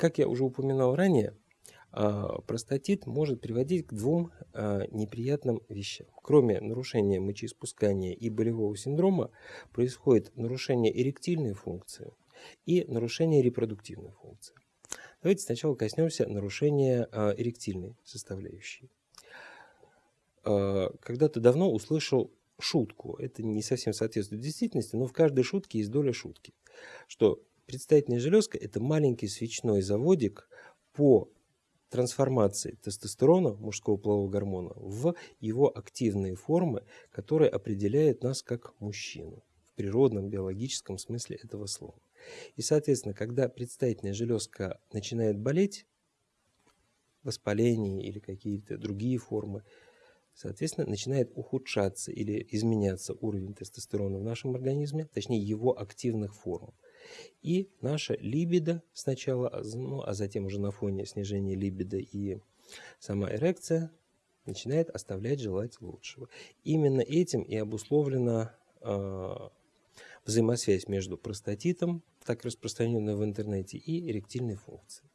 Как я уже упоминал ранее, а, простатит может приводить к двум а, неприятным вещам. Кроме нарушения мочеиспускания и болевого синдрома, происходит нарушение эректильной функции и нарушение репродуктивной функции. Давайте сначала коснемся нарушения а, эректильной составляющей. Когда-то давно услышал шутку, это не совсем соответствует действительности, но в каждой шутке есть доля шутки, что предстательная железка – это маленький свечной заводик по трансформации тестостерона, мужского полового гормона, в его активные формы, которые определяют нас как мужчину в природном биологическом смысле этого слова. И, соответственно, когда предстательная железка начинает болеть, воспаление или какие-то другие формы, соответственно, начинает ухудшаться или изменяться уровень тестостерона в нашем организме, точнее его активных форм. И наша либидо сначала, ну, а затем уже на фоне снижения либидо и сама эрекция начинает оставлять желать лучшего. Именно этим и обусловлена э, взаимосвязь между простатитом, так распространенной в интернете, и эректильной функцией.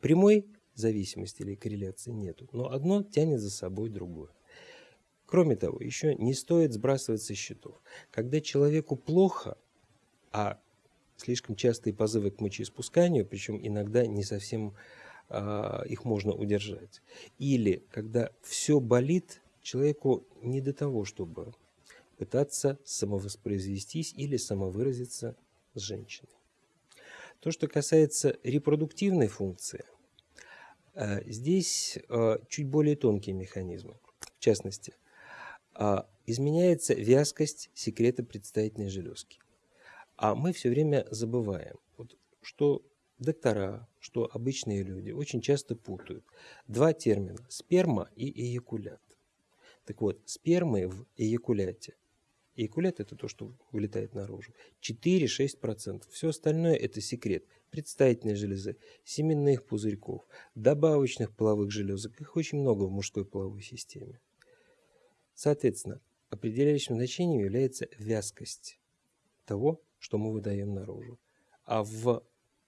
Прямой зависимости или корреляции нету, но одно тянет за собой другое. Кроме того, еще не стоит сбрасывать со счетов. Когда человеку плохо, а слишком частые позывы к мочеиспусканию, причем иногда не совсем а, их можно удержать. Или когда все болит, человеку не до того, чтобы пытаться самовоспроизвестись или самовыразиться с женщиной. То, что касается репродуктивной функции, а, здесь а, чуть более тонкие механизмы. В частности, а, изменяется вязкость секрета предстательной железки. А мы все время забываем, вот, что доктора, что обычные люди очень часто путают два термина – сперма и эякулят. Так вот, спермы в эякуляте Эякулят – это то, что вылетает наружу. 4-6%. Все остальное – это секрет. Предстательной железы, семенных пузырьков, добавочных половых железок. Их очень много в мужской половой системе. Соответственно, определяющим значением является вязкость того, что мы выдаем наружу. А в,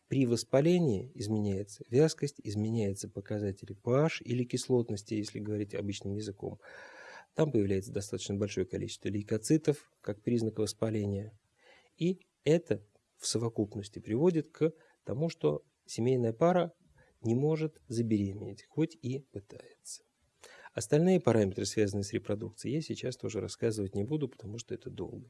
при воспалении изменяется вязкость, изменяется показатели pH или кислотности, если говорить обычным языком. Там появляется достаточно большое количество лейкоцитов, как признак воспаления. И это в совокупности приводит к тому, что семейная пара не может забеременеть, хоть и пытается. Остальные параметры, связанные с репродукцией, я сейчас тоже рассказывать не буду, потому что это долго.